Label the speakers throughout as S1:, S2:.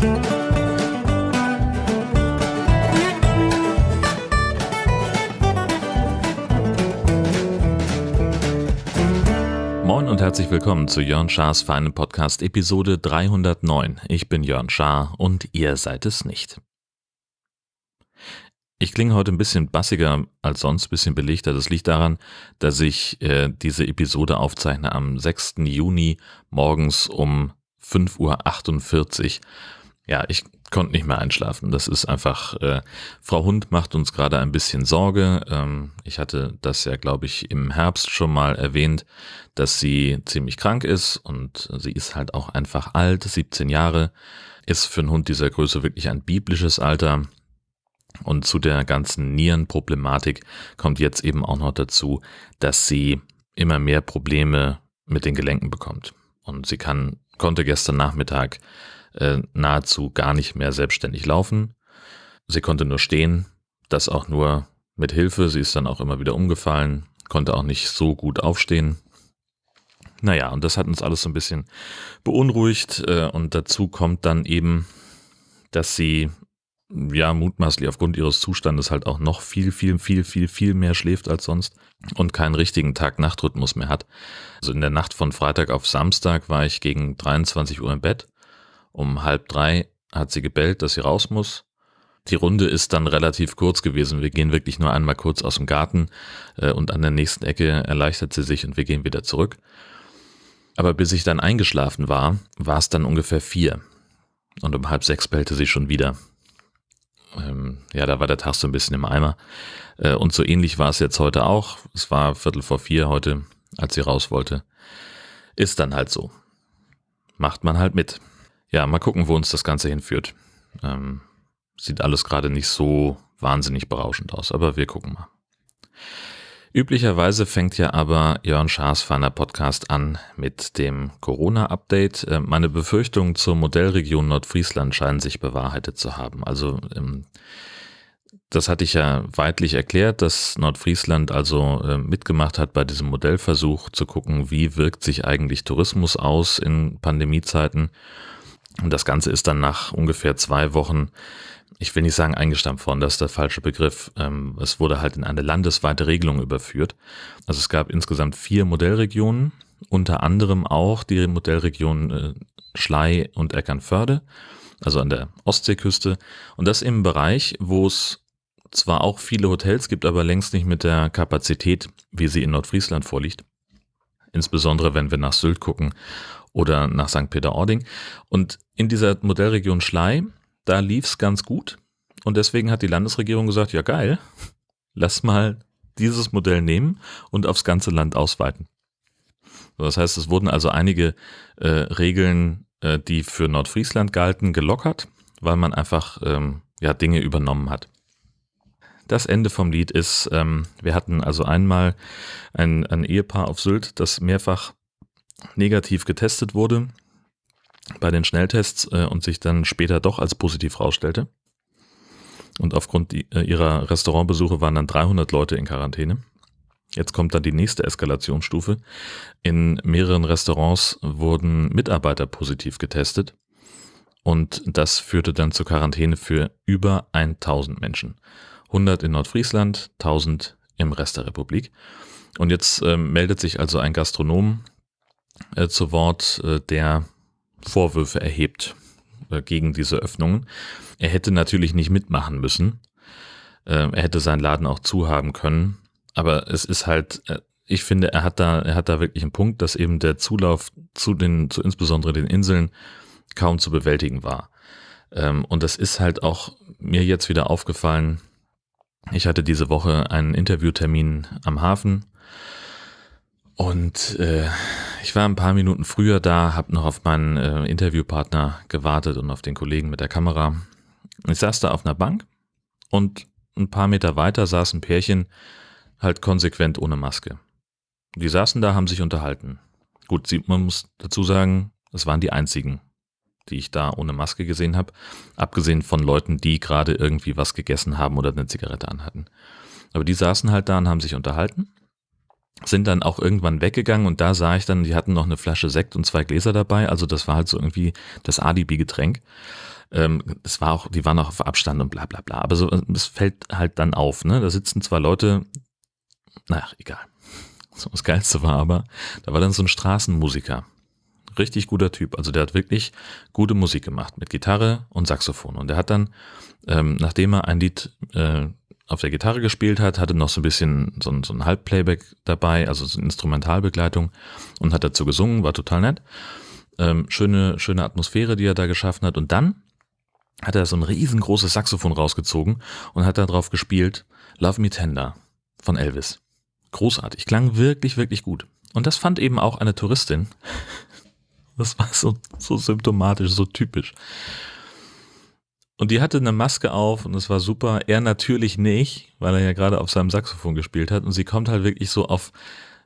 S1: Moin und herzlich willkommen zu Jörn Schars feinem Podcast Episode 309. Ich bin Jörn Schaar und ihr seid es nicht. Ich klinge heute ein bisschen bassiger als sonst, ein bisschen belegter. Das liegt daran, dass ich äh, diese Episode aufzeichne am 6. Juni morgens um 5.48 Uhr. Ja, ich konnte nicht mehr einschlafen. Das ist einfach, äh, Frau Hund macht uns gerade ein bisschen Sorge. Ähm, ich hatte das ja, glaube ich, im Herbst schon mal erwähnt, dass sie ziemlich krank ist und sie ist halt auch einfach alt, 17 Jahre, ist für einen Hund dieser Größe wirklich ein biblisches Alter. Und zu der ganzen Nierenproblematik kommt jetzt eben auch noch dazu, dass sie immer mehr Probleme mit den Gelenken bekommt. Und sie kann, konnte gestern Nachmittag äh, nahezu gar nicht mehr selbstständig laufen. Sie konnte nur stehen, das auch nur mit Hilfe. Sie ist dann auch immer wieder umgefallen, konnte auch nicht so gut aufstehen. Naja, und das hat uns alles so ein bisschen beunruhigt. Äh, und dazu kommt dann eben, dass sie ja, mutmaßlich aufgrund ihres Zustandes halt auch noch viel, viel, viel, viel, viel mehr schläft als sonst und keinen richtigen Tag-Nacht-Rhythmus mehr hat. Also in der Nacht von Freitag auf Samstag war ich gegen 23 Uhr im Bett. Um halb drei hat sie gebellt, dass sie raus muss. Die Runde ist dann relativ kurz gewesen. Wir gehen wirklich nur einmal kurz aus dem Garten äh, und an der nächsten Ecke erleichtert sie sich und wir gehen wieder zurück. Aber bis ich dann eingeschlafen war, war es dann ungefähr vier. Und um halb sechs bellte sie schon wieder ähm, ja, da war der Tag so ein bisschen im Eimer. Äh, und so ähnlich war es jetzt heute auch. Es war Viertel vor vier heute, als sie raus wollte. Ist dann halt so. Macht man halt mit. Ja, mal gucken, wo uns das Ganze hinführt. Ähm, sieht alles gerade nicht so wahnsinnig berauschend aus, aber wir gucken mal. Üblicherweise fängt ja aber Jörn Schaas feiner Podcast an mit dem Corona-Update. Äh, meine Befürchtungen zur Modellregion Nordfriesland scheinen sich bewahrheitet zu haben. Also ähm, das hatte ich ja weitlich erklärt, dass Nordfriesland also äh, mitgemacht hat bei diesem Modellversuch zu gucken, wie wirkt sich eigentlich Tourismus aus in Pandemiezeiten. Und das Ganze ist dann nach ungefähr zwei Wochen ich will nicht sagen eingestampft worden, das ist der falsche Begriff. Ähm, es wurde halt in eine landesweite Regelung überführt. Also es gab insgesamt vier Modellregionen, unter anderem auch die Modellregion äh, Schlei und Eckernförde, also an der Ostseeküste. Und das im Bereich, wo es zwar auch viele Hotels gibt, aber längst nicht mit der Kapazität, wie sie in Nordfriesland vorliegt. Insbesondere wenn wir nach Sylt gucken oder nach St. Peter-Ording. Und in dieser Modellregion Schlei da lief es ganz gut. Und deswegen hat die Landesregierung gesagt, ja geil, lass mal dieses Modell nehmen und aufs ganze Land ausweiten. Das heißt, es wurden also einige äh, Regeln, äh, die für Nordfriesland galten, gelockert, weil man einfach ähm, ja, Dinge übernommen hat. Das Ende vom Lied ist, ähm, wir hatten also einmal ein, ein Ehepaar auf Sylt, das mehrfach negativ getestet wurde bei den Schnelltests äh, und sich dann später doch als positiv rausstellte. Und aufgrund die, äh, ihrer Restaurantbesuche waren dann 300 Leute in Quarantäne. Jetzt kommt dann die nächste Eskalationsstufe. In mehreren Restaurants wurden Mitarbeiter positiv getestet. Und das führte dann zur Quarantäne für über 1000 Menschen. 100 in Nordfriesland, 1000 im Rest der Republik. Und jetzt äh, meldet sich also ein Gastronom äh, zu Wort, äh, der Vorwürfe erhebt äh, gegen diese Öffnungen. Er hätte natürlich nicht mitmachen müssen. Äh, er hätte seinen Laden auch zuhaben können. Aber es ist halt, äh, ich finde, er hat da, er hat da wirklich einen Punkt, dass eben der Zulauf zu den, zu insbesondere den Inseln kaum zu bewältigen war. Ähm, und das ist halt auch mir jetzt wieder aufgefallen. Ich hatte diese Woche einen Interviewtermin am Hafen und äh, ich war ein paar Minuten früher da, habe noch auf meinen äh, Interviewpartner gewartet und auf den Kollegen mit der Kamera. Ich saß da auf einer Bank und ein paar Meter weiter saß ein Pärchen, halt konsequent ohne Maske. Die saßen da, haben sich unterhalten. Gut, man muss dazu sagen, es waren die einzigen, die ich da ohne Maske gesehen habe, abgesehen von Leuten, die gerade irgendwie was gegessen haben oder eine Zigarette anhatten. Aber die saßen halt da und haben sich unterhalten sind dann auch irgendwann weggegangen und da sah ich dann, die hatten noch eine Flasche Sekt und zwei Gläser dabei, also das war halt so irgendwie das Alibi-Getränk. Ähm, es war auch, die waren auch auf Abstand und bla bla bla. Aber so, es fällt halt dann auf, ne? Da sitzen zwei Leute, naja, egal. So, das Geilste war aber, da war dann so ein Straßenmusiker. Richtig guter Typ. Also der hat wirklich gute Musik gemacht mit Gitarre und Saxophon. Und der hat dann, ähm, nachdem er ein Lied äh, auf der Gitarre gespielt hat, hatte noch so ein bisschen so ein, so ein Halbplayback dabei, also so eine Instrumentalbegleitung und hat dazu gesungen, war total nett. Ähm, schöne, schöne Atmosphäre, die er da geschaffen hat. Und dann hat er so ein riesengroßes Saxophon rausgezogen und hat da drauf gespielt Love Me Tender von Elvis. Großartig, klang wirklich, wirklich gut. Und das fand eben auch eine Touristin. Das war so, so symptomatisch, so typisch. Und die hatte eine Maske auf und es war super. Er natürlich nicht, weil er ja gerade auf seinem Saxophon gespielt hat. Und sie kommt halt wirklich so auf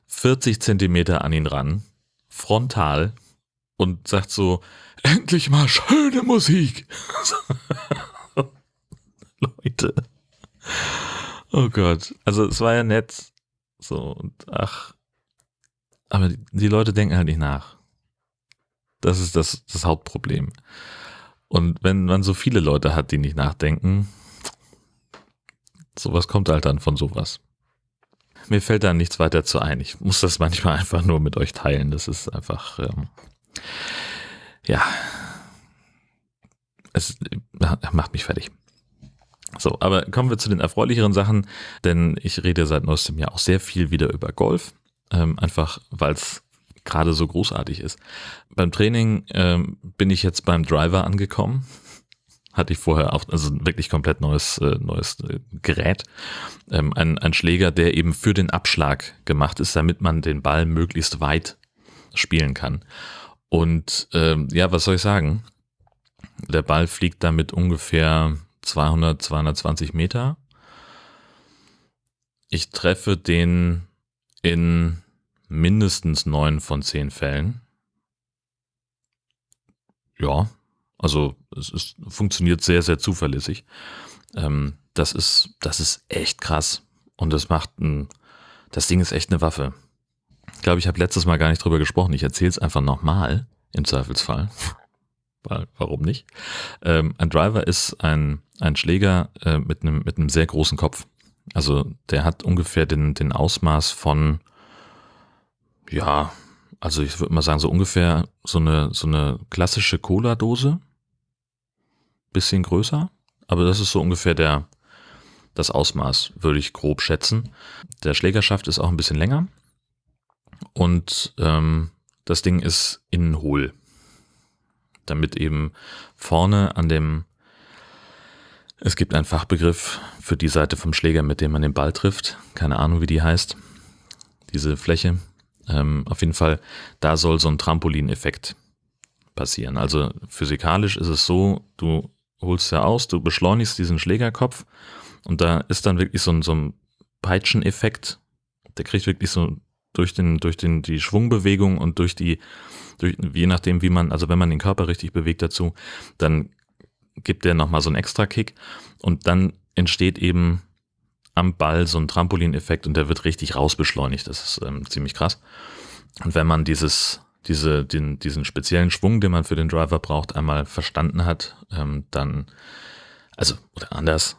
S1: 40 Zentimeter an ihn ran, frontal, und sagt so, endlich mal schöne Musik. Leute. Oh Gott. Also es war ja nett. So, und ach. Aber die, Leute denken halt nicht nach. Das ist das, das Hauptproblem. Und wenn man so viele Leute hat, die nicht nachdenken, sowas kommt halt dann von sowas. Mir fällt da nichts weiter zu ein. Ich muss das manchmal einfach nur mit euch teilen. Das ist einfach, ähm, ja, es macht mich fertig. So, aber kommen wir zu den erfreulicheren Sachen, denn ich rede seit neuestem Jahr auch sehr viel wieder über Golf. Ähm, einfach weil es gerade so großartig ist. Beim Training ähm, bin ich jetzt beim Driver angekommen. Hatte ich vorher auch, also wirklich komplett neues, äh, neues äh, Gerät. Ähm, ein, ein Schläger, der eben für den Abschlag gemacht ist, damit man den Ball möglichst weit spielen kann. Und ähm, ja, was soll ich sagen? Der Ball fliegt damit ungefähr 200, 220 Meter. Ich treffe den in mindestens neun von zehn Fällen. Ja, also es ist, funktioniert sehr, sehr zuverlässig. Ähm, das ist, das ist echt krass. Und das macht ein, das Ding ist echt eine Waffe. Ich glaube, ich habe letztes Mal gar nicht drüber gesprochen. Ich erzähle es einfach nochmal, im Zweifelsfall. Warum nicht? Ähm, ein Driver ist ein, ein Schläger äh, mit, einem, mit sehr großen Kopf. Also der hat ungefähr den, den Ausmaß von ja, also ich würde mal sagen, so ungefähr so eine, so eine klassische Cola-Dose. Bisschen größer. Aber das ist so ungefähr der, das Ausmaß, würde ich grob schätzen. Der Schlägerschaft ist auch ein bisschen länger. Und ähm, das Ding ist innen hohl. Damit eben vorne an dem, es gibt einen Fachbegriff für die Seite vom Schläger, mit dem man den Ball trifft. Keine Ahnung, wie die heißt. Diese Fläche, ähm, auf jeden Fall, da soll so ein Trampolineffekt passieren. Also physikalisch ist es so, du holst ja aus, du beschleunigst diesen Schlägerkopf und da ist dann wirklich so ein, so ein Peitscheneffekt. Der kriegt wirklich so durch den, durch den, die Schwungbewegung und durch die, durch, je nachdem, wie man, also wenn man den Körper richtig bewegt dazu, dann gibt der nochmal so einen extra Kick und dann entsteht eben am Ball so ein Trampolineffekt und der wird richtig rausbeschleunigt. Das ist ähm, ziemlich krass. Und wenn man dieses, diese, den, diesen speziellen Schwung, den man für den Driver braucht, einmal verstanden hat, ähm, dann, also, oder anders,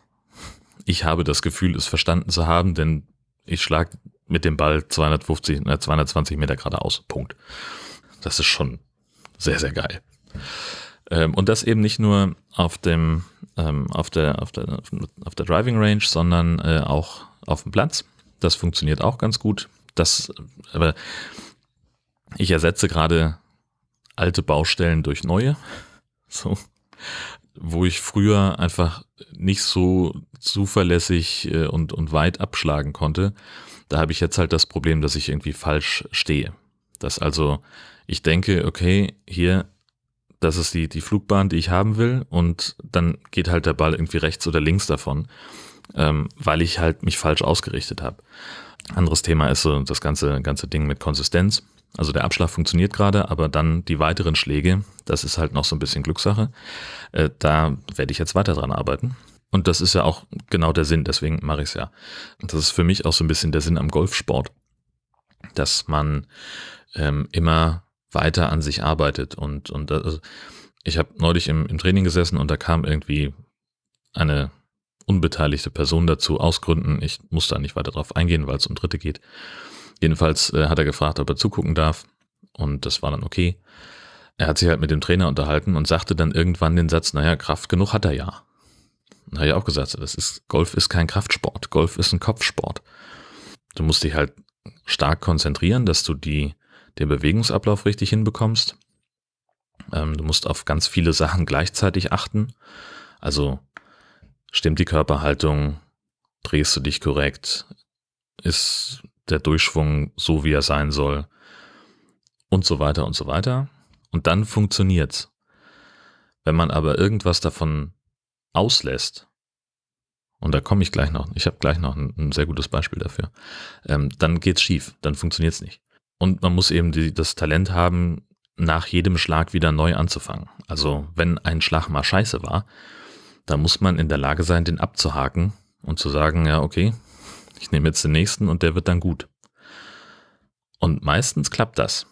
S1: ich habe das Gefühl, es verstanden zu haben, denn ich schlage mit dem Ball 250, äh, 220 Meter geradeaus. Punkt. Das ist schon sehr, sehr geil. Ähm, und das eben nicht nur auf dem, ähm, auf der, auf der, auf der Driving Range, sondern äh, auch auf dem Platz. Das funktioniert auch ganz gut. Das, aber ich ersetze gerade alte Baustellen durch neue. So. Wo ich früher einfach nicht so zuverlässig äh, und, und weit abschlagen konnte. Da habe ich jetzt halt das Problem, dass ich irgendwie falsch stehe. Dass also ich denke, okay, hier das ist die, die Flugbahn, die ich haben will und dann geht halt der Ball irgendwie rechts oder links davon, ähm, weil ich halt mich falsch ausgerichtet habe. Anderes Thema ist so das ganze, ganze Ding mit Konsistenz. Also der Abschlag funktioniert gerade, aber dann die weiteren Schläge, das ist halt noch so ein bisschen Glückssache. Äh, da werde ich jetzt weiter dran arbeiten. Und das ist ja auch genau der Sinn, deswegen mache ich es ja. Und das ist für mich auch so ein bisschen der Sinn am Golfsport, dass man ähm, immer weiter an sich arbeitet. Und, und also ich habe neulich im, im Training gesessen und da kam irgendwie eine unbeteiligte Person dazu aus Gründen. Ich muss da nicht weiter drauf eingehen, weil es um Dritte geht. Jedenfalls äh, hat er gefragt, ob er zugucken darf und das war dann okay. Er hat sich halt mit dem Trainer unterhalten und sagte dann irgendwann den Satz, naja, Kraft genug hat er ja. Und habe ich auch gesagt, das ist, Golf ist kein Kraftsport. Golf ist ein Kopfsport. Du musst dich halt stark konzentrieren, dass du die, den Bewegungsablauf richtig hinbekommst. Ähm, du musst auf ganz viele Sachen gleichzeitig achten. Also stimmt die Körperhaltung, drehst du dich korrekt, ist der Durchschwung so, wie er sein soll und so weiter und so weiter. Und dann funktioniert's. Wenn man aber irgendwas davon auslässt, und da komme ich gleich noch, ich habe gleich noch ein, ein, sehr gutes Beispiel dafür, ähm, dann geht's schief, dann funktioniert's nicht. Und man muss eben die, das Talent haben, nach jedem Schlag wieder neu anzufangen. Also wenn ein Schlag mal scheiße war, dann muss man in der Lage sein, den abzuhaken und zu sagen, ja, okay, ich nehme jetzt den nächsten und der wird dann gut. Und meistens klappt das.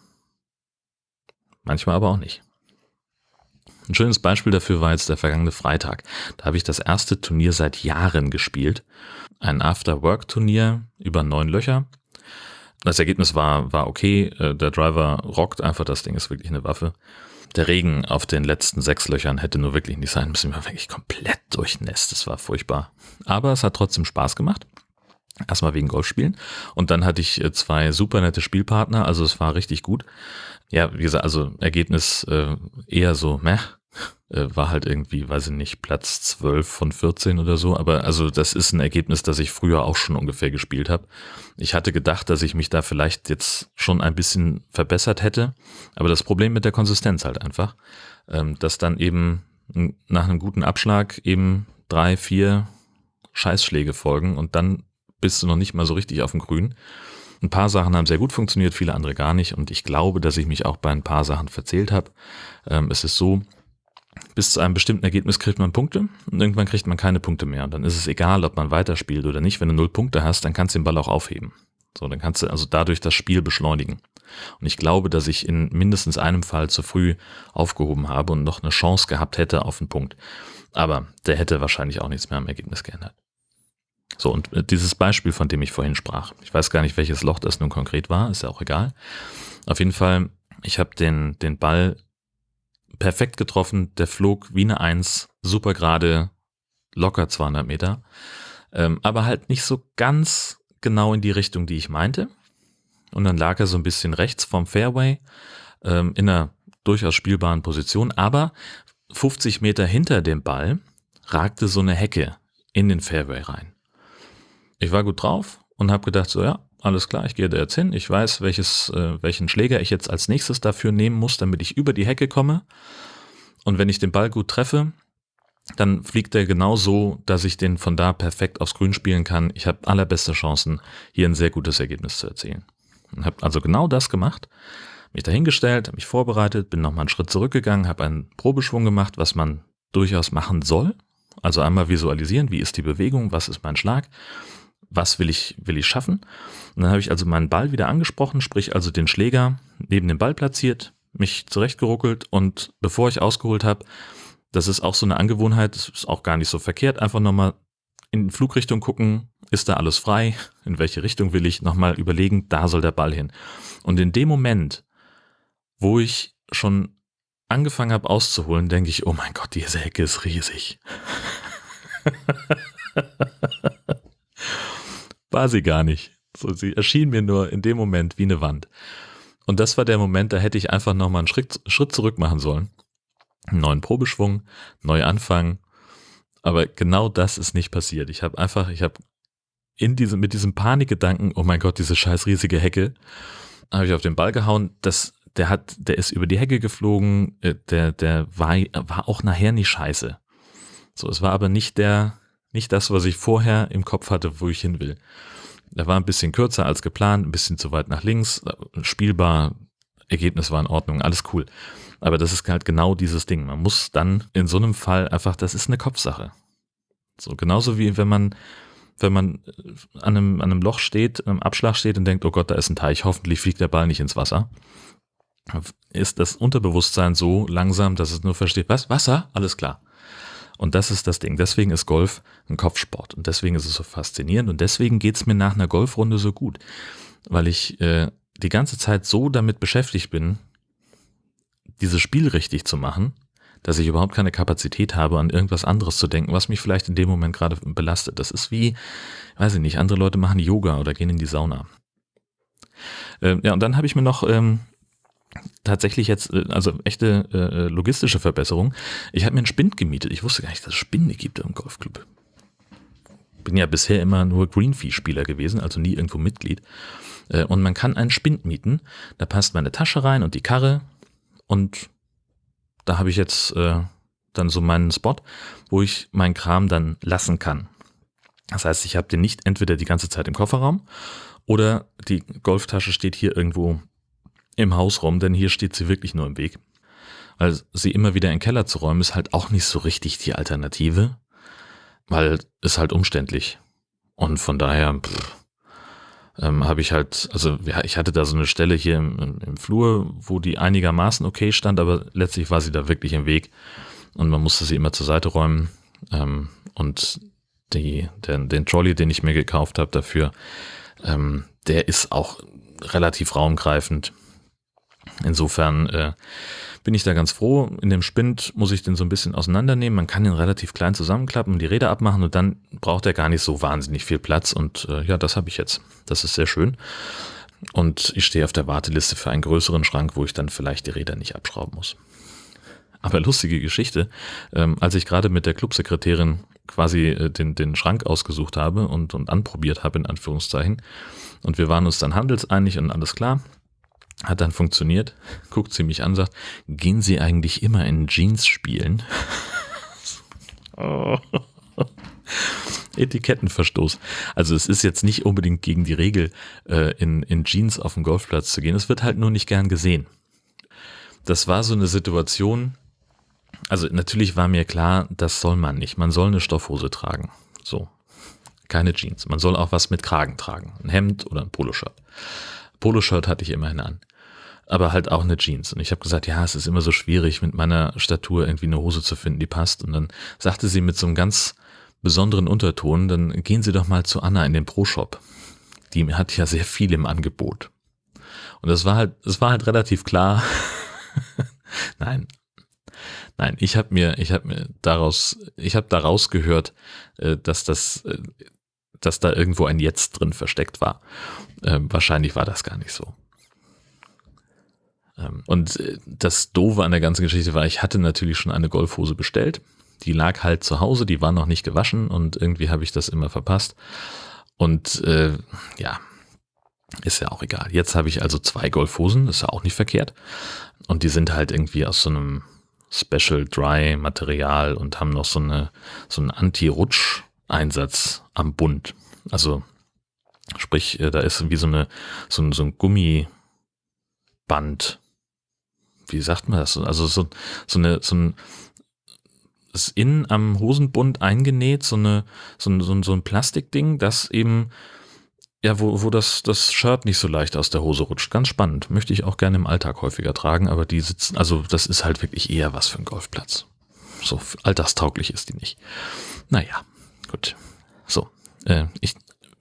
S1: Manchmal aber auch nicht. Ein schönes Beispiel dafür war jetzt der vergangene Freitag. Da habe ich das erste Turnier seit Jahren gespielt. Ein After-Work-Turnier über neun Löcher. Das Ergebnis war, war okay. Äh, der Driver rockt einfach. Das Ding ist wirklich eine Waffe. Der Regen auf den letzten sechs Löchern hätte nur wirklich nicht sein müssen. Ich war wirklich komplett durchnässt. Das war furchtbar. Aber es hat trotzdem Spaß gemacht. Erstmal wegen Golfspielen. Und dann hatte ich äh, zwei super nette Spielpartner. Also es war richtig gut. Ja, wie gesagt, also Ergebnis äh, eher so, meh, äh, war halt irgendwie, weiß ich nicht, Platz 12 von 14 oder so. Aber also das ist ein Ergebnis, das ich früher auch schon ungefähr gespielt habe. Ich hatte gedacht, dass ich mich da vielleicht jetzt schon ein bisschen verbessert hätte. Aber das Problem mit der Konsistenz halt einfach, ähm, dass dann eben nach einem guten Abschlag eben drei, vier Scheißschläge folgen und dann bist du noch nicht mal so richtig auf dem Grün. Ein paar Sachen haben sehr gut funktioniert, viele andere gar nicht. Und ich glaube, dass ich mich auch bei ein paar Sachen verzählt habe. Ähm, es ist so, bis zu einem bestimmten Ergebnis kriegt man Punkte und irgendwann kriegt man keine Punkte mehr. Und dann ist es egal, ob man weiterspielt oder nicht. Wenn du null Punkte hast, dann kannst du den Ball auch aufheben. So, dann kannst du also dadurch das Spiel beschleunigen. Und ich glaube, dass ich in mindestens einem Fall zu früh aufgehoben habe und noch eine Chance gehabt hätte auf einen Punkt. Aber der hätte wahrscheinlich auch nichts mehr am Ergebnis geändert. So, und äh, dieses Beispiel, von dem ich vorhin sprach, ich weiß gar nicht, welches Loch das nun konkret war, ist ja auch egal. Auf jeden Fall, ich habe den, den Ball perfekt getroffen, der flog wie eine Eins, super gerade, locker 200 Meter, ähm, aber halt nicht so ganz genau in die Richtung, die ich meinte. Und dann lag er so ein bisschen rechts vom Fairway, ähm, in einer durchaus spielbaren Position, aber 50 Meter hinter dem Ball ragte so eine Hecke in den Fairway rein. Ich war gut drauf und habe gedacht, so ja, alles klar, ich gehe da jetzt hin. Ich weiß, welches, äh, welchen Schläger ich jetzt als nächstes dafür nehmen muss, damit ich über die Hecke komme. Und wenn ich den Ball gut treffe, dann fliegt er genau so, dass ich den von da perfekt aufs Grün spielen kann. Ich habe allerbeste Chancen, hier ein sehr gutes Ergebnis zu erzielen. Und habe also genau das gemacht, mich dahingestellt, mich vorbereitet, bin nochmal einen Schritt zurückgegangen, habe einen Probeschwung gemacht, was man durchaus machen soll. Also einmal visualisieren, wie ist die Bewegung, was ist mein Schlag was will ich, will ich schaffen? Und dann habe ich also meinen Ball wieder angesprochen, sprich also den Schläger neben dem Ball platziert, mich zurechtgeruckelt und bevor ich ausgeholt habe, das ist auch so eine Angewohnheit, das ist auch gar nicht so verkehrt, einfach nochmal in Flugrichtung gucken, ist da alles frei, in welche Richtung will ich, nochmal überlegen, da soll der Ball hin. Und in dem Moment, wo ich schon angefangen habe auszuholen, denke ich, oh mein Gott, diese Hecke ist riesig. war sie gar nicht. So, sie erschien mir nur in dem Moment wie eine Wand. Und das war der Moment, da hätte ich einfach nochmal einen Schritt, Schritt zurück machen sollen. Einen neuen Probeschwung, neu anfangen. Aber genau das ist nicht passiert. Ich habe einfach, ich habe in diesem, mit diesem Panikgedanken, oh mein Gott, diese scheiß riesige Hecke, habe ich auf den Ball gehauen. Das, der hat, der ist über die Hecke geflogen. Äh, der, der war, war auch nachher nicht scheiße. So, es war aber nicht der, nicht das, was ich vorher im Kopf hatte, wo ich hin will. Er war ein bisschen kürzer als geplant, ein bisschen zu weit nach links, spielbar, Ergebnis war in Ordnung, alles cool. Aber das ist halt genau dieses Ding. Man muss dann in so einem Fall einfach, das ist eine Kopfsache. So genauso wie wenn man, wenn man an einem, an einem Loch steht, einem Abschlag steht und denkt, oh Gott, da ist ein Teich, hoffentlich fliegt der Ball nicht ins Wasser. ist das Unterbewusstsein so langsam, dass es nur versteht, was, Wasser? Alles klar. Und das ist das Ding. Deswegen ist Golf ein Kopfsport. Und deswegen ist es so faszinierend. Und deswegen geht's mir nach einer Golfrunde so gut. Weil ich äh, die ganze Zeit so damit beschäftigt bin, dieses Spiel richtig zu machen, dass ich überhaupt keine Kapazität habe, an irgendwas anderes zu denken, was mich vielleicht in dem Moment gerade belastet. Das ist wie, weiß ich nicht, andere Leute machen Yoga oder gehen in die Sauna. Ähm, ja, und dann habe ich mir noch ähm, tatsächlich jetzt, äh, also echte äh, logistische Verbesserung. Ich habe mir einen Spind gemietet. Ich wusste gar nicht, dass es Spinde gibt im Golfclub. Bin ja bisher immer nur Greenfee-Spieler gewesen, also nie irgendwo Mitglied. Äh, und man kann einen Spind mieten. Da passt meine Tasche rein und die Karre. Und da habe ich jetzt äh, dann so meinen Spot, wo ich meinen Kram dann lassen kann. Das heißt, ich habe den nicht entweder die ganze Zeit im Kofferraum oder die Golftasche steht hier irgendwo im Haus rum, denn hier steht sie wirklich nur im Weg. Weil sie immer wieder in den Keller zu räumen, ist halt auch nicht so richtig die Alternative, weil es halt umständlich. Und von daher ähm, habe ich halt, also ja, ich hatte da so eine Stelle hier im, im Flur, wo die einigermaßen okay stand, aber letztlich war sie da wirklich im Weg und man musste sie immer zur Seite räumen. Ähm, und die, den, den Trolley, den ich mir gekauft habe dafür, ähm, der ist auch relativ raumgreifend. Insofern äh, bin ich da ganz froh. In dem Spind muss ich den so ein bisschen auseinandernehmen. Man kann den relativ klein zusammenklappen, die Räder abmachen und dann braucht er gar nicht so wahnsinnig viel Platz. Und äh, ja, das habe ich jetzt. Das ist sehr schön. Und ich stehe auf der Warteliste für einen größeren Schrank, wo ich dann vielleicht die Räder nicht abschrauben muss. Aber lustige Geschichte. Ähm, als ich gerade mit der Clubsekretärin quasi äh, den, den Schrank ausgesucht habe und, und anprobiert habe, in Anführungszeichen, und wir waren uns dann handelseinig und alles klar, hat dann funktioniert, guckt sie mich an, sagt, gehen Sie eigentlich immer in Jeans spielen? oh. Etikettenverstoß. Also es ist jetzt nicht unbedingt gegen die Regel, äh, in, in Jeans auf den Golfplatz zu gehen. Es wird halt nur nicht gern gesehen. Das war so eine Situation, also natürlich war mir klar, das soll man nicht. Man soll eine Stoffhose tragen. So. Keine Jeans. Man soll auch was mit Kragen tragen. Ein Hemd oder ein Poloshirt. Poloshirt hatte ich immerhin an. Aber halt auch eine Jeans. Und ich habe gesagt, ja, es ist immer so schwierig, mit meiner Statur irgendwie eine Hose zu finden, die passt. Und dann sagte sie mit so einem ganz besonderen Unterton, dann gehen Sie doch mal zu Anna in den Pro-Shop. Die hat ja sehr viel im Angebot. Und das war halt, es war halt relativ klar. Nein. Nein, ich habe mir, ich habe mir daraus, ich habe daraus gehört, äh, dass das, äh, dass da irgendwo ein Jetzt drin versteckt war. Ähm, wahrscheinlich war das gar nicht so. Ähm, und äh, das Doofe an der ganzen Geschichte war, ich hatte natürlich schon eine Golfhose bestellt. Die lag halt zu Hause, die war noch nicht gewaschen und irgendwie habe ich das immer verpasst. Und äh, ja, ist ja auch egal. Jetzt habe ich also zwei Golfhosen, ist ja auch nicht verkehrt. Und die sind halt irgendwie aus so einem Special Dry Material und haben noch so eine so einen Anti-Rutsch-Einsatz am Bund. Also sprich, äh, da ist wie so eine so ein, so ein Gummiband wie sagt man das? Also so, so eine, so ein, ist innen am Hosenbund eingenäht, so eine, so ein, so ein, so ein Plastikding, das eben, ja, wo, wo das, das Shirt nicht so leicht aus der Hose rutscht. Ganz spannend. Möchte ich auch gerne im Alltag häufiger tragen, aber die sitzen, also das ist halt wirklich eher was für einen Golfplatz. So alltagstauglich ist die nicht. Naja, gut. So, äh, ich,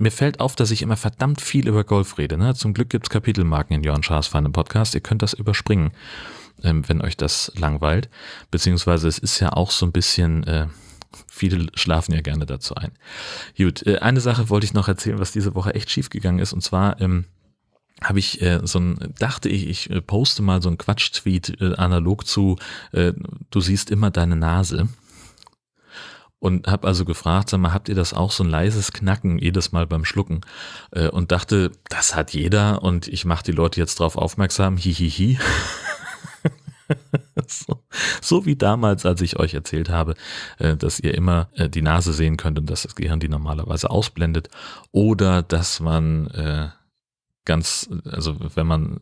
S1: mir fällt auf, dass ich immer verdammt viel über Golf rede. Ne? Zum Glück gibt's Kapitelmarken in Jörn Schaas feinem Podcast. Ihr könnt das überspringen, ähm, wenn euch das langweilt. Beziehungsweise es ist ja auch so ein bisschen, äh, viele schlafen ja gerne dazu ein. Gut, äh, eine Sache wollte ich noch erzählen, was diese Woche echt schief gegangen ist. Und zwar ähm, habe ich äh, so ein, dachte ich, ich äh, poste mal so ein Quatsch-Tweet äh, analog zu, äh, du siehst immer deine Nase und habe also gefragt, sag mal, habt ihr das auch so ein leises Knacken jedes Mal beim Schlucken? Äh, und dachte, das hat jeder und ich mache die Leute jetzt drauf aufmerksam, hihihi. so, so wie damals, als ich euch erzählt habe, äh, dass ihr immer äh, die Nase sehen könnt und dass das Gehirn die normalerweise ausblendet. Oder dass man ganz, also wenn man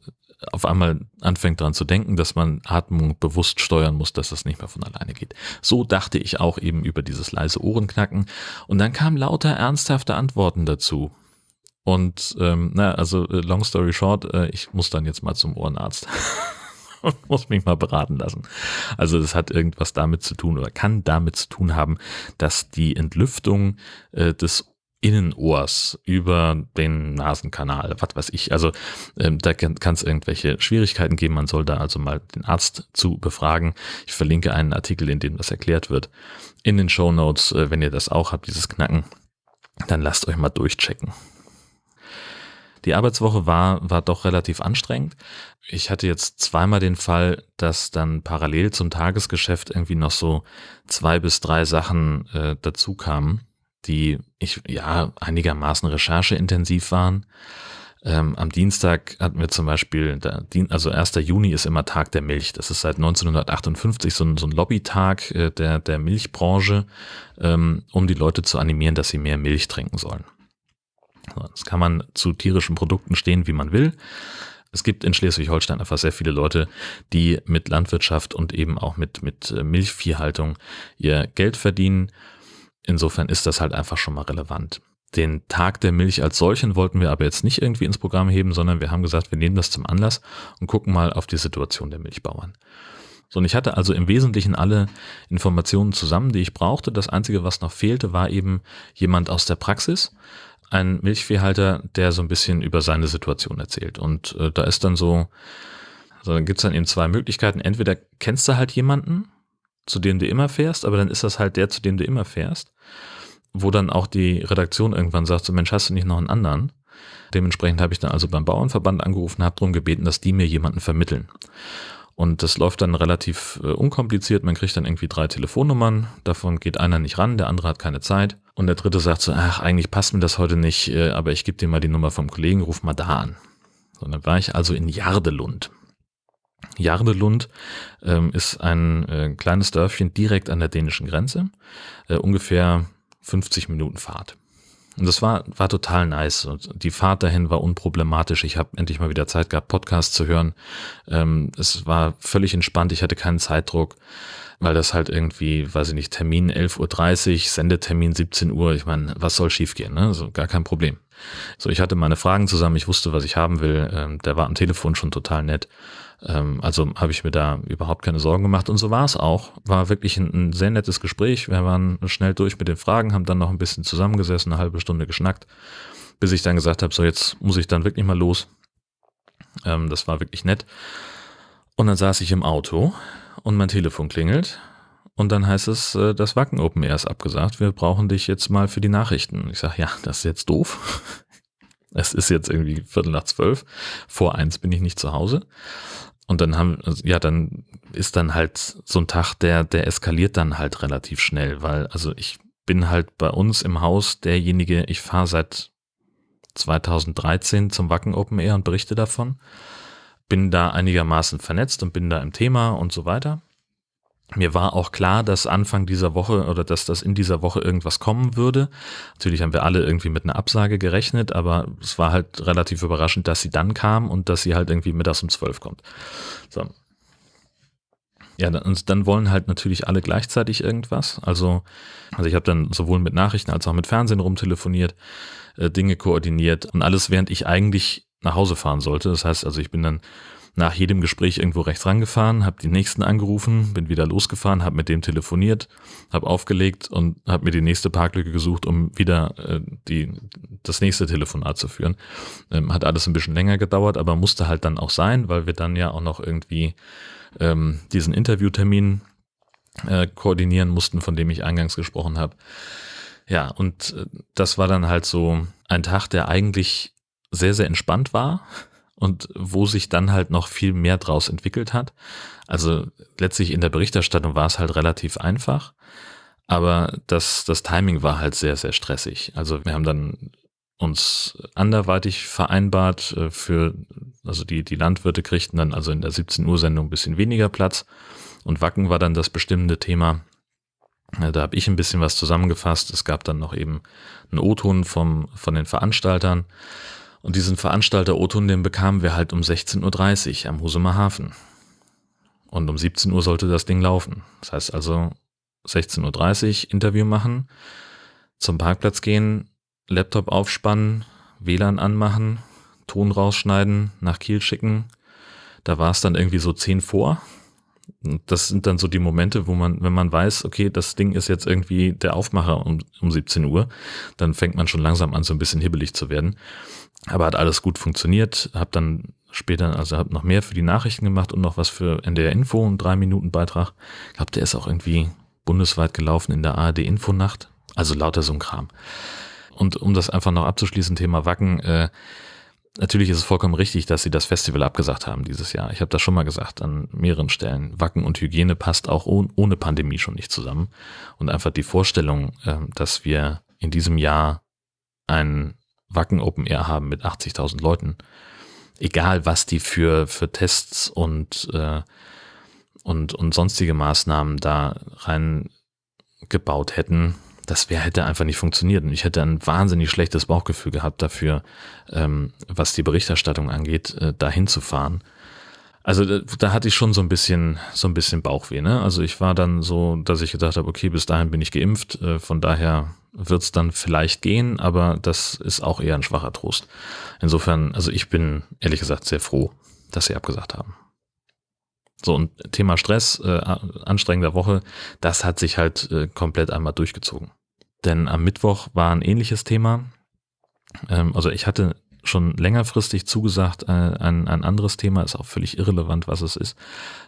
S1: auf einmal anfängt daran zu denken, dass man Atmung bewusst steuern muss, dass das nicht mehr von alleine geht. So dachte ich auch eben über dieses leise Ohrenknacken. Und dann kamen lauter ernsthafte Antworten dazu. Und ähm, na, also äh, long story short, äh, ich muss dann jetzt mal zum Ohrenarzt. und muss mich mal beraten lassen. Also das hat irgendwas damit zu tun oder kann damit zu tun haben, dass die Entlüftung äh, des Innenohrs über den Nasenkanal, was weiß ich. Also ähm, da kann es irgendwelche Schwierigkeiten geben. Man soll da also mal den Arzt zu befragen. Ich verlinke einen Artikel, in dem das erklärt wird. In den Show Notes, äh, wenn ihr das auch habt, dieses Knacken, dann lasst euch mal durchchecken. Die Arbeitswoche war, war doch relativ anstrengend. Ich hatte jetzt zweimal den Fall, dass dann parallel zum Tagesgeschäft irgendwie noch so zwei bis drei Sachen äh, dazu kamen die ich ja einigermaßen rechercheintensiv waren. Ähm, am Dienstag hatten wir zum Beispiel, der, also 1. Juni ist immer Tag der Milch. Das ist seit 1958 so ein, so ein Lobbytag äh, der, der Milchbranche, ähm, um die Leute zu animieren, dass sie mehr Milch trinken sollen. Das kann man zu tierischen Produkten stehen, wie man will. Es gibt in Schleswig-Holstein einfach sehr viele Leute, die mit Landwirtschaft und eben auch mit, mit äh, Milchviehhaltung ihr Geld verdienen Insofern ist das halt einfach schon mal relevant. Den Tag der Milch als solchen wollten wir aber jetzt nicht irgendwie ins Programm heben, sondern wir haben gesagt, wir nehmen das zum Anlass und gucken mal auf die Situation der Milchbauern. So, und ich hatte also im Wesentlichen alle Informationen zusammen, die ich brauchte. Das Einzige, was noch fehlte, war eben jemand aus der Praxis, ein Milchviehhalter, der so ein bisschen über seine Situation erzählt. Und äh, da ist dann so, also dann gibt's dann eben zwei Möglichkeiten. Entweder kennst du halt jemanden, zu dem du immer fährst, aber dann ist das halt der, zu dem du immer fährst, wo dann auch die Redaktion irgendwann sagt, so Mensch, hast du nicht noch einen anderen? Dementsprechend habe ich dann also beim Bauernverband angerufen, habe darum gebeten, dass die mir jemanden vermitteln. Und das läuft dann relativ äh, unkompliziert. Man kriegt dann irgendwie drei Telefonnummern. Davon geht einer nicht ran, der andere hat keine Zeit. Und der dritte sagt so, ach, eigentlich passt mir das heute nicht, äh, aber ich gebe dir mal die Nummer vom Kollegen, ruf mal da an. So, dann war ich also in Jardelund. Jardelund ähm, ist ein äh, kleines Dörfchen direkt an der dänischen Grenze, äh, ungefähr 50 Minuten Fahrt. Und das war, war total nice. Und die Fahrt dahin war unproblematisch. Ich habe endlich mal wieder Zeit gehabt, Podcasts zu hören. Ähm, es war völlig entspannt. Ich hatte keinen Zeitdruck, weil das halt irgendwie, weiß ich nicht, Termin 11.30 Uhr, Sendetermin 17 Uhr. Ich meine, was soll schiefgehen? Ne? Also gar kein Problem. So, ich hatte meine Fragen zusammen. Ich wusste, was ich haben will. Ähm, der war am Telefon schon total nett. Ähm, also habe ich mir da überhaupt keine Sorgen gemacht und so war es auch. War wirklich ein, ein, sehr nettes Gespräch. Wir waren schnell durch mit den Fragen, haben dann noch ein bisschen zusammengesessen, eine halbe Stunde geschnackt, bis ich dann gesagt habe, so jetzt muss ich dann wirklich mal los. Ähm, das war wirklich nett. Und dann saß ich im Auto und mein Telefon klingelt und dann heißt es, äh, das Wacken Open Air ist abgesagt. Wir brauchen dich jetzt mal für die Nachrichten. Ich sage, ja, das ist jetzt doof. Es ist jetzt irgendwie Viertel nach zwölf. Vor eins bin ich nicht zu Hause. Und dann haben, ja, dann ist dann halt so ein Tag, der, der eskaliert dann halt relativ schnell, weil, also ich bin halt bei uns im Haus derjenige, ich fahre seit 2013 zum Wacken Open Air und berichte davon, bin da einigermaßen vernetzt und bin da im Thema und so weiter. Mir war auch klar, dass Anfang dieser Woche oder dass das in dieser Woche irgendwas kommen würde. Natürlich haben wir alle irgendwie mit einer Absage gerechnet, aber es war halt relativ überraschend, dass sie dann kam und dass sie halt irgendwie mittags um zwölf kommt. So. Ja, und dann wollen halt natürlich alle gleichzeitig irgendwas. Also, also ich habe dann sowohl mit Nachrichten als auch mit Fernsehen rumtelefoniert, äh, Dinge koordiniert und alles, während ich eigentlich nach Hause fahren sollte. Das heißt, also ich bin dann nach jedem Gespräch irgendwo rechts rangefahren, habe die nächsten angerufen, bin wieder losgefahren, habe mit dem telefoniert, habe aufgelegt und habe mir die nächste Parklücke gesucht, um wieder äh, die, das nächste Telefonat zu führen. Ähm, hat alles ein bisschen länger gedauert, aber musste halt dann auch sein, weil wir dann ja auch noch irgendwie ähm, diesen Interviewtermin äh, koordinieren mussten, von dem ich eingangs gesprochen habe. Ja, und äh, das war dann halt so ein Tag, der eigentlich sehr, sehr entspannt war und wo sich dann halt noch viel mehr draus entwickelt hat. Also letztlich in der Berichterstattung war es halt relativ einfach, aber das, das Timing war halt sehr, sehr stressig. Also wir haben dann uns anderweitig vereinbart äh, für, also die, die Landwirte kriegten dann also in der 17 Uhr Sendung ein bisschen weniger Platz und Wacken war dann das bestimmende Thema. Äh, da habe ich ein bisschen was zusammengefasst. Es gab dann noch eben einen O-Ton vom, von den Veranstaltern. Und diesen Veranstalter Oton, den bekamen wir halt um 16.30 Uhr am Husumer Hafen. Und um 17 Uhr sollte das Ding laufen. Das heißt also 16.30 Uhr Interview machen, zum Parkplatz gehen, Laptop aufspannen, WLAN anmachen, Ton rausschneiden, nach Kiel schicken, Da war es dann irgendwie so zehn vor. Das sind dann so die Momente, wo man, wenn man weiß, okay, das Ding ist jetzt irgendwie der Aufmacher um, um 17 Uhr, dann fängt man schon langsam an, so ein bisschen hibbelig zu werden. Aber hat alles gut funktioniert. Hab dann später, also habe noch mehr für die Nachrichten gemacht und noch was für NDR Info, einen drei Minuten Beitrag. Ich glaube, der ist auch irgendwie bundesweit gelaufen in der ARD Infonacht. Also lauter so ein Kram. Und um das einfach noch abzuschließen, Thema Wacken, äh, natürlich ist es vollkommen richtig, dass sie das Festival abgesagt haben dieses Jahr. Ich habe das schon mal gesagt an mehreren Stellen. Wacken und Hygiene passt auch ohne Pandemie schon nicht zusammen. Und einfach die Vorstellung, äh, dass wir in diesem Jahr ein Wacken Open Air haben mit 80.000 Leuten, egal was die für, für Tests und, äh, und, und sonstige Maßnahmen da reingebaut hätten, das wäre hätte einfach nicht funktioniert. Und ich hätte ein wahnsinnig schlechtes Bauchgefühl gehabt dafür, ähm, was die Berichterstattung angeht, äh, dahin zu fahren. Also da, da hatte ich schon so ein bisschen, so ein bisschen Bauchweh. Ne? Also ich war dann so, dass ich gedacht habe, okay, bis dahin bin ich geimpft, äh, von daher wird es dann vielleicht gehen, aber das ist auch eher ein schwacher Trost. Insofern, also ich bin ehrlich gesagt sehr froh, dass sie abgesagt haben. So, und Thema Stress, äh, anstrengender Woche, das hat sich halt äh, komplett einmal durchgezogen. Denn am Mittwoch war ein ähnliches Thema. Ähm, also ich hatte schon längerfristig zugesagt, äh, ein, ein anderes Thema, ist auch völlig irrelevant, was es ist,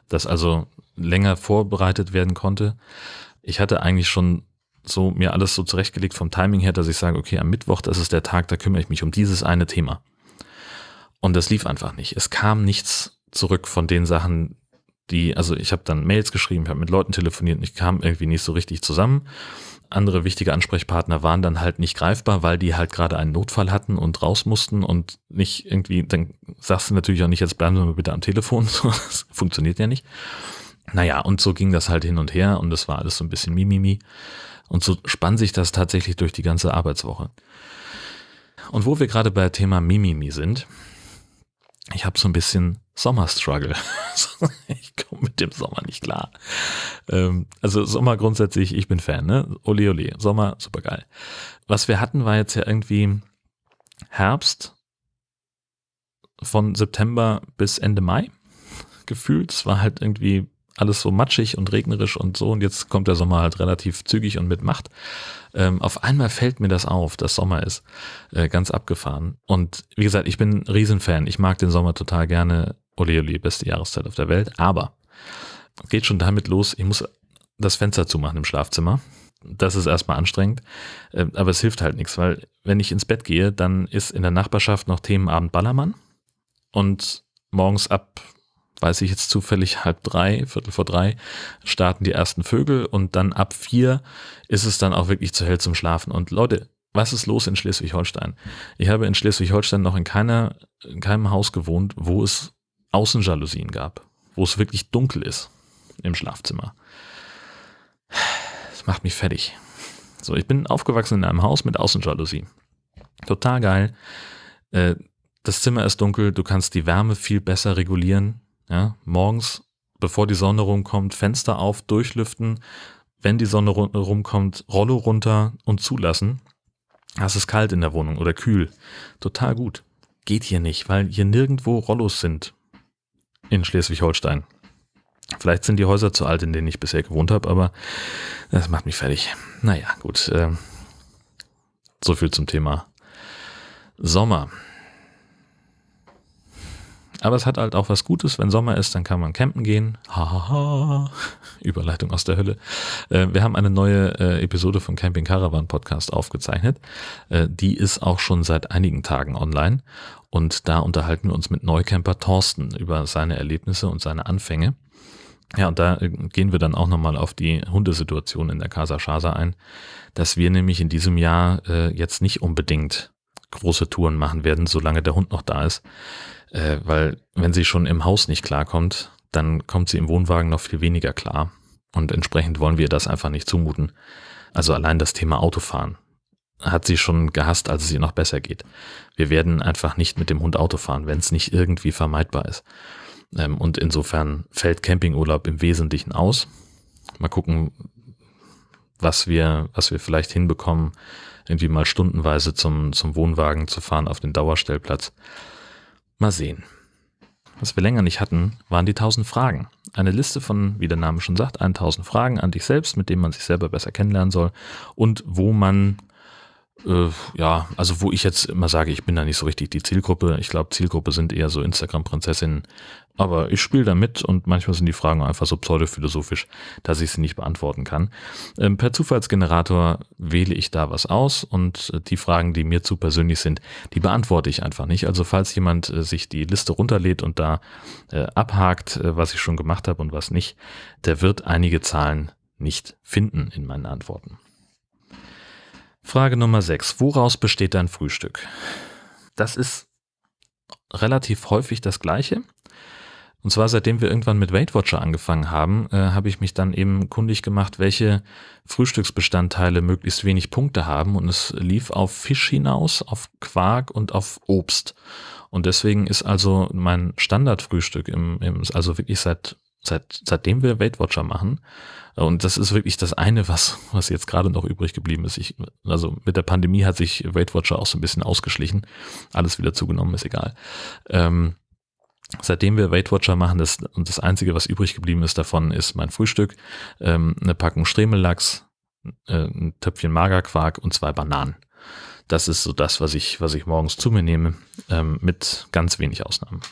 S1: das also länger vorbereitet werden konnte. Ich hatte eigentlich schon so mir alles so zurechtgelegt vom Timing her, dass ich sage, okay, am Mittwoch, das ist der Tag, da kümmere ich mich um dieses eine Thema. Und das lief einfach nicht. Es kam nichts zurück von den Sachen, die, also ich habe dann Mails geschrieben, ich habe mit Leuten telefoniert und ich kam irgendwie nicht so richtig zusammen. Andere wichtige Ansprechpartner waren dann halt nicht greifbar, weil die halt gerade einen Notfall hatten und raus mussten und nicht irgendwie, dann sagst du natürlich auch nicht, jetzt bleiben Sie mal bitte am Telefon, das funktioniert ja nicht. Naja, und so ging das halt hin und her und das war alles so ein bisschen Mimimi. Und so spann sich das tatsächlich durch die ganze Arbeitswoche. Und wo wir gerade bei Thema Mimimi sind, ich habe so ein bisschen Sommerstruggle. ich komme mit dem Sommer nicht klar. Ähm, also Sommer grundsätzlich, ich bin Fan, ne? Ole ole, Sommer, super geil. Was wir hatten, war jetzt ja irgendwie Herbst von September bis Ende Mai gefühlt. Es war halt irgendwie alles so matschig und regnerisch und so und jetzt kommt der Sommer halt relativ zügig und mit Macht. Ähm, auf einmal fällt mir das auf, dass Sommer ist. Äh, ganz abgefahren. Und wie gesagt, ich bin ein Riesenfan. Ich mag den Sommer total gerne. Ole ole, beste Jahreszeit auf der Welt. Aber geht schon damit los, ich muss das Fenster zumachen im Schlafzimmer. Das ist erstmal anstrengend, äh, aber es hilft halt nichts, weil wenn ich ins Bett gehe, dann ist in der Nachbarschaft noch Themenabend Ballermann und morgens ab weiß ich jetzt zufällig, halb drei, Viertel vor drei, starten die ersten Vögel und dann ab vier ist es dann auch wirklich zu hell zum Schlafen. Und Leute, was ist los in Schleswig-Holstein? Ich habe in Schleswig-Holstein noch in, keiner, in keinem Haus gewohnt, wo es Außenjalousien gab, wo es wirklich dunkel ist im Schlafzimmer. Das macht mich fertig. So, ich bin aufgewachsen in einem Haus mit Außenjalousie. Total geil. Äh, das Zimmer ist dunkel, du kannst die Wärme viel besser regulieren. Ja, morgens, bevor die Sonne rumkommt, Fenster auf, durchlüften. Wenn die Sonne rumkommt, Rollo runter und zulassen. Es ist kalt in der Wohnung oder kühl. Total gut. Geht hier nicht, weil hier nirgendwo Rollos sind in Schleswig-Holstein. Vielleicht sind die Häuser zu alt, in denen ich bisher gewohnt habe, aber das macht mich fertig. Naja, gut. Äh, so viel zum Thema Sommer. Aber es hat halt auch was Gutes, wenn Sommer ist, dann kann man campen gehen. Hahaha. Überleitung aus der Hölle. Äh, wir haben eine neue äh, Episode von Camping Caravan Podcast aufgezeichnet. Äh, die ist auch schon seit einigen Tagen online. Und da unterhalten wir uns mit Neucamper Thorsten über seine Erlebnisse und seine Anfänge. Ja, und da gehen wir dann auch nochmal auf die Hundesituation in der Casa Chasa ein, dass wir nämlich in diesem Jahr jetzt nicht unbedingt große Touren machen werden, solange der Hund noch da ist äh, weil wenn sie schon im Haus nicht klarkommt, dann kommt sie im Wohnwagen noch viel weniger klar. Und entsprechend wollen wir das einfach nicht zumuten. Also allein das Thema Autofahren hat sie schon gehasst, als es ihr noch besser geht. Wir werden einfach nicht mit dem Hund Auto fahren, wenn es nicht irgendwie vermeidbar ist. Ähm, und insofern fällt Campingurlaub im Wesentlichen aus. Mal gucken, was wir, was wir vielleicht hinbekommen, irgendwie mal stundenweise zum, zum Wohnwagen zu fahren auf den Dauerstellplatz. Mal sehen. was wir länger nicht hatten, waren die 1000 Fragen. Eine Liste von, wie der Name schon sagt, 1000 Fragen an dich selbst, mit denen man sich selber besser kennenlernen soll und wo man äh, ja, also wo ich jetzt immer sage, ich bin da nicht so richtig die Zielgruppe. Ich glaube, Zielgruppe sind eher so Instagram-Prinzessinnen. Aber ich spiele da mit und manchmal sind die Fragen einfach so pseudophilosophisch, dass ich sie nicht beantworten kann. Ähm, per Zufallsgenerator wähle ich da was aus und äh, die Fragen, die mir zu persönlich sind, die beantworte ich einfach nicht. Also falls jemand äh, sich die Liste runterlädt und da äh, abhakt, äh, was ich schon gemacht habe und was nicht, der wird einige Zahlen nicht finden in meinen Antworten. Frage Nummer 6. Woraus besteht dein Frühstück? Das ist relativ häufig das gleiche. Und zwar seitdem wir irgendwann mit Weight Watcher angefangen haben, äh, habe ich mich dann eben kundig gemacht, welche Frühstücksbestandteile möglichst wenig Punkte haben. Und es lief auf Fisch hinaus, auf Quark und auf Obst. Und deswegen ist also mein Standardfrühstück im, im also wirklich seit seit, seitdem wir Weight Watcher machen. Und das ist wirklich das eine, was, was jetzt gerade noch übrig geblieben ist. Ich, also mit der Pandemie hat sich Weight Watcher auch so ein bisschen ausgeschlichen. Alles wieder zugenommen, ist egal. Ähm, seitdem wir Weight Watcher machen, das, und das einzige, was übrig geblieben ist davon, ist mein Frühstück, ähm, eine Packung Stremellachs, äh, ein Töpfchen Magerquark und zwei Bananen. Das ist so das, was ich, was ich morgens zu mir nehme, ähm, mit ganz wenig Ausnahmen.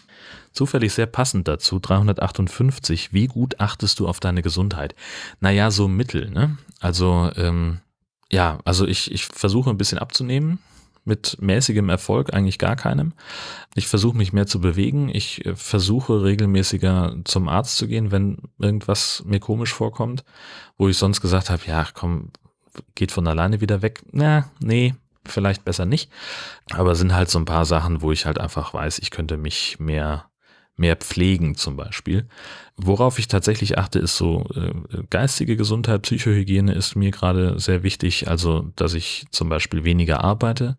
S1: Zufällig sehr passend dazu, 358, wie gut achtest du auf deine Gesundheit? Naja, so mittel, ne? Also, ähm, ja, also ich, ich versuche ein bisschen abzunehmen, mit mäßigem Erfolg, eigentlich gar keinem. Ich versuche mich mehr zu bewegen. Ich äh, versuche regelmäßiger zum Arzt zu gehen, wenn irgendwas mir komisch vorkommt, wo ich sonst gesagt habe, ja, komm, geht von alleine wieder weg. Na, nee, vielleicht besser nicht. Aber sind halt so ein paar Sachen, wo ich halt einfach weiß, ich könnte mich mehr mehr pflegen zum Beispiel. Worauf ich tatsächlich achte, ist so äh, geistige Gesundheit, Psychohygiene ist mir gerade sehr wichtig. Also, dass ich zum Beispiel weniger arbeite,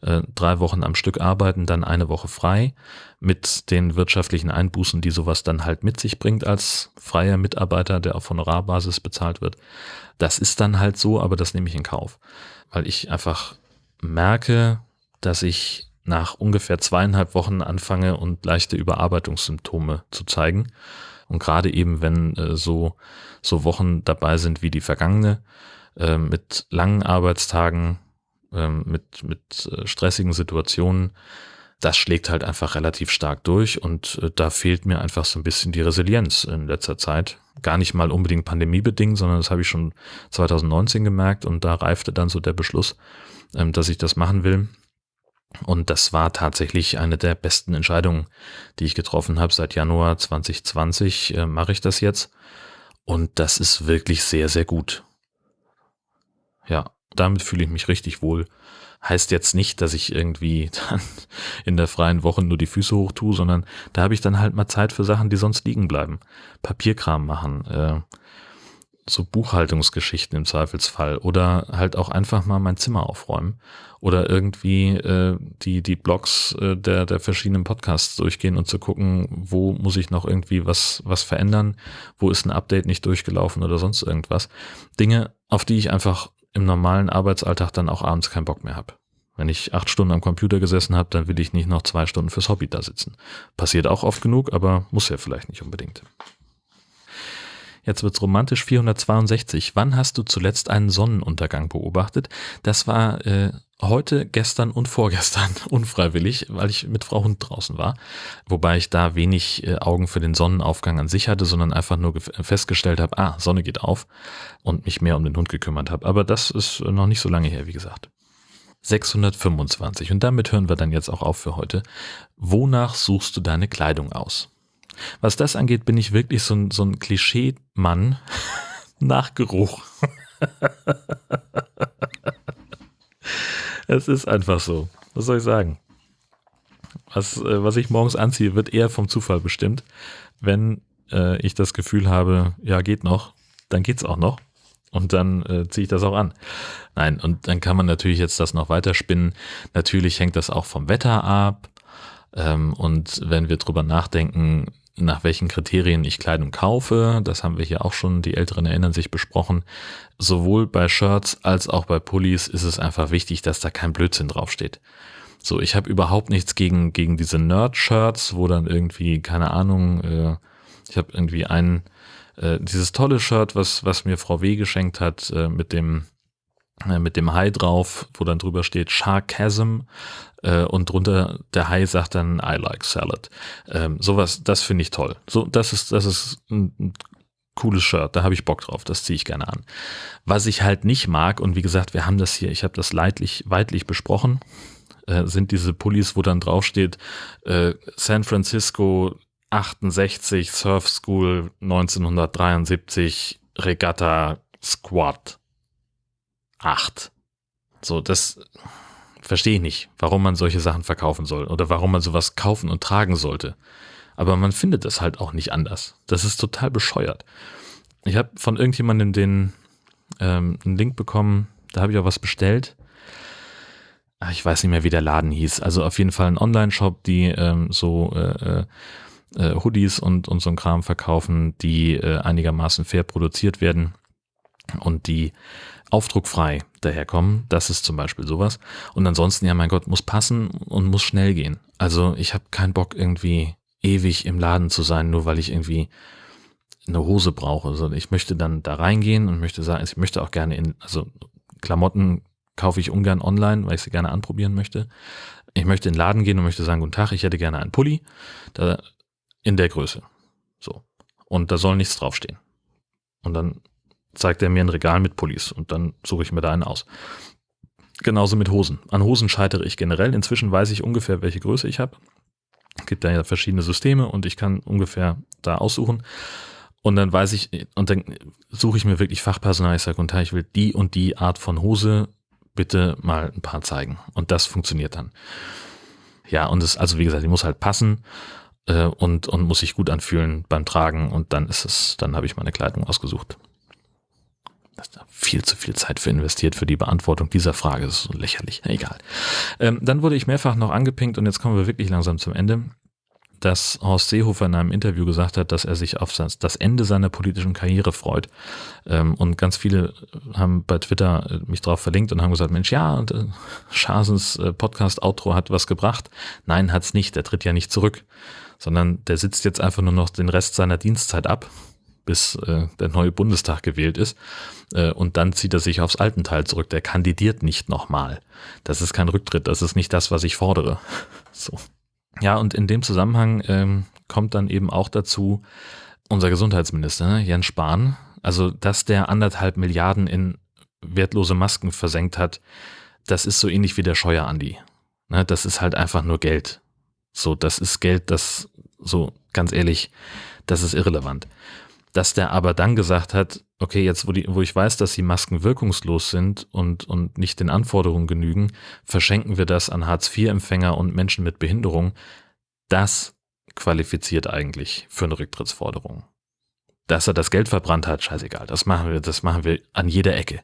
S1: äh, drei Wochen am Stück arbeiten, dann eine Woche frei, mit den wirtschaftlichen Einbußen, die sowas dann halt mit sich bringt als freier Mitarbeiter, der auf Honorarbasis bezahlt wird. Das ist dann halt so, aber das nehme ich in Kauf, weil ich einfach merke, dass ich nach ungefähr zweieinhalb Wochen anfange und leichte Überarbeitungssymptome zu zeigen. Und gerade eben, wenn äh, so, so Wochen dabei sind wie die vergangene, äh, mit langen Arbeitstagen, äh, mit, mit äh, stressigen Situationen, das schlägt halt einfach relativ stark durch und äh, da fehlt mir einfach so ein bisschen die Resilienz in letzter Zeit. Gar nicht mal unbedingt pandemiebedingt, sondern das habe ich schon 2019 gemerkt und da reifte dann so der Beschluss, ähm, dass ich das machen will. Und das war tatsächlich eine der besten Entscheidungen, die ich getroffen habe. Seit Januar 2020 äh, mache ich das jetzt. Und das ist wirklich sehr, sehr gut. Ja, damit fühle ich mich richtig wohl. Heißt jetzt nicht, dass ich irgendwie dann in der freien Woche nur die Füße hoch tue, sondern da habe ich dann halt mal Zeit für Sachen, die sonst liegen bleiben. Papierkram machen, äh, so Buchhaltungsgeschichten im Zweifelsfall oder halt auch einfach mal mein Zimmer aufräumen oder irgendwie äh, die die Blogs äh, der der verschiedenen Podcasts durchgehen und zu gucken, wo muss ich noch irgendwie was was verändern, wo ist ein Update nicht durchgelaufen oder sonst irgendwas. Dinge, auf die ich einfach im normalen Arbeitsalltag dann auch abends keinen Bock mehr habe. Wenn ich acht Stunden am Computer gesessen habe, dann will ich nicht noch zwei Stunden fürs Hobby da sitzen. Passiert auch oft genug, aber muss ja vielleicht nicht unbedingt. Jetzt wird's romantisch 462. Wann hast du zuletzt einen Sonnenuntergang beobachtet? Das war äh, heute, gestern und vorgestern unfreiwillig, weil ich mit Frau Hund draußen war. Wobei ich da wenig äh, Augen für den Sonnenaufgang an sich hatte, sondern einfach nur festgestellt habe, ah, Sonne geht auf und mich mehr um den Hund gekümmert habe. Aber das ist noch nicht so lange her, wie gesagt. 625. Und damit hören wir dann jetzt auch auf für heute. Wonach suchst du deine Kleidung aus? Was das angeht, bin ich wirklich so ein, so ein Klischee-Mann nach Geruch. es ist einfach so. Was soll ich sagen? Was, äh, was ich morgens anziehe, wird eher vom Zufall bestimmt. Wenn äh, ich das Gefühl habe, ja, geht noch, dann geht's auch noch. Und dann äh, ziehe ich das auch an. Nein, und dann kann man natürlich jetzt das noch weiterspinnen. Natürlich hängt das auch vom Wetter ab. Ähm, und wenn wir drüber nachdenken, nach welchen Kriterien ich Kleidung kaufe. Das haben wir hier auch schon, die Älteren erinnern sich, besprochen. Sowohl bei Shirts als auch bei Pullis ist es einfach wichtig, dass da kein Blödsinn draufsteht. So, ich habe überhaupt nichts gegen, gegen diese Nerd-Shirts, wo dann irgendwie, keine Ahnung, äh, ich habe irgendwie ein, äh, dieses tolle Shirt, was, was mir Frau W. geschenkt hat, äh, mit dem, mit dem Hai drauf, wo dann drüber steht Sharkasm äh, und drunter der Hai sagt dann I like salad. Ähm, sowas, das finde ich toll. So, das ist, das ist ein, ein cooles Shirt, da habe ich Bock drauf, das ziehe ich gerne an. Was ich halt nicht mag, und wie gesagt, wir haben das hier, ich habe das leidlich, weitlich besprochen, äh, sind diese Pullis, wo dann draufsteht, äh, San Francisco 68, Surf School 1973, Regatta Squad 8. So, das verstehe ich nicht, warum man solche Sachen verkaufen soll oder warum man sowas kaufen und tragen sollte. Aber man findet es halt auch nicht anders. Das ist total bescheuert. Ich habe von irgendjemandem den ähm, einen Link bekommen, da habe ich auch was bestellt. Ach, ich weiß nicht mehr, wie der Laden hieß. Also auf jeden Fall ein Online-Shop, die ähm, so äh, äh, Hoodies und, und so ein Kram verkaufen, die äh, einigermaßen fair produziert werden und die aufdruckfrei daherkommen. Das ist zum Beispiel sowas. Und ansonsten, ja, mein Gott, muss passen und muss schnell gehen. Also ich habe keinen Bock irgendwie ewig im Laden zu sein, nur weil ich irgendwie eine Hose brauche. Also ich möchte dann da reingehen und möchte sagen, ich möchte auch gerne in, also Klamotten kaufe ich ungern online, weil ich sie gerne anprobieren möchte. Ich möchte in den Laden gehen und möchte sagen, guten Tag, ich hätte gerne einen Pulli da, in der Größe. So. Und da soll nichts draufstehen. Und dann zeigt er mir ein Regal mit Pullis und dann suche ich mir da einen aus. Genauso mit Hosen. An Hosen scheitere ich generell. Inzwischen weiß ich ungefähr, welche Größe ich habe. Es gibt da ja verschiedene Systeme und ich kann ungefähr da aussuchen. Und dann weiß ich, und dann suche ich mir wirklich Fachpersonal. Ich sage, und ich will die und die Art von Hose bitte mal ein paar zeigen. Und das funktioniert dann. Ja, und es, also wie gesagt, die muss halt passen äh, und, und muss sich gut anfühlen beim Tragen und dann ist es, dann habe ich meine Kleidung ausgesucht. Das ist viel zu viel Zeit für investiert für die Beantwortung dieser Frage. Das ist so lächerlich. Egal. Ähm, dann wurde ich mehrfach noch angepinkt und jetzt kommen wir wirklich langsam zum Ende, dass Horst Seehofer in einem Interview gesagt hat, dass er sich auf das Ende seiner politischen Karriere freut. Ähm, und ganz viele haben bei Twitter äh, mich drauf verlinkt und haben gesagt, Mensch, ja, äh, Schasens äh, Podcast-Outro hat was gebracht. Nein, hat's nicht. Der tritt ja nicht zurück, sondern der sitzt jetzt einfach nur noch den Rest seiner Dienstzeit ab bis der neue Bundestag gewählt ist. Äh, und dann zieht er sich aufs alten Teil zurück. Der kandidiert nicht nochmal. Das ist kein Rücktritt. Das ist nicht das, was ich fordere. So. Ja, und in dem Zusammenhang ähm, kommt dann eben auch dazu unser Gesundheitsminister, ne, Jens Spahn. Also, dass der anderthalb Milliarden in wertlose Masken versenkt hat, das ist so ähnlich wie der Scheuer Andi. Ne, das ist halt einfach nur Geld. So, das ist Geld, das so ganz ehrlich, das ist irrelevant dass der aber dann gesagt hat, okay, jetzt wo, die, wo ich weiß, dass die Masken wirkungslos sind und, und nicht den Anforderungen genügen, verschenken wir das an Hartz-IV-Empfänger und Menschen mit Behinderung. Das qualifiziert eigentlich für eine Rücktrittsforderung. Dass er das Geld verbrannt hat, scheißegal. Das machen wir, das machen wir an jeder Ecke.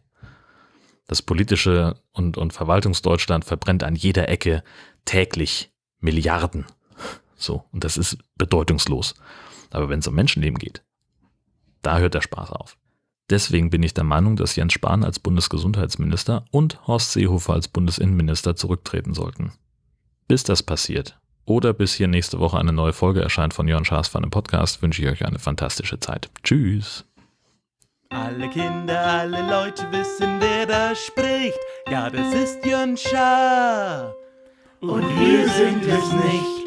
S1: Das politische und, und Verwaltungsdeutschland verbrennt an jeder Ecke täglich Milliarden. So. Und das ist bedeutungslos. Aber wenn es um Menschenleben geht, da hört der Spaß auf. Deswegen bin ich der Meinung, dass Jens Spahn als Bundesgesundheitsminister und Horst Seehofer als Bundesinnenminister zurücktreten sollten. Bis das passiert oder bis hier nächste Woche eine neue Folge erscheint von Jörn Schaas von einem Podcast, wünsche ich euch eine fantastische Zeit. Tschüss!
S2: Alle Kinder, alle Leute wissen, wer da spricht. Ja, das ist Jörn Schaar. Und wir sind es nicht.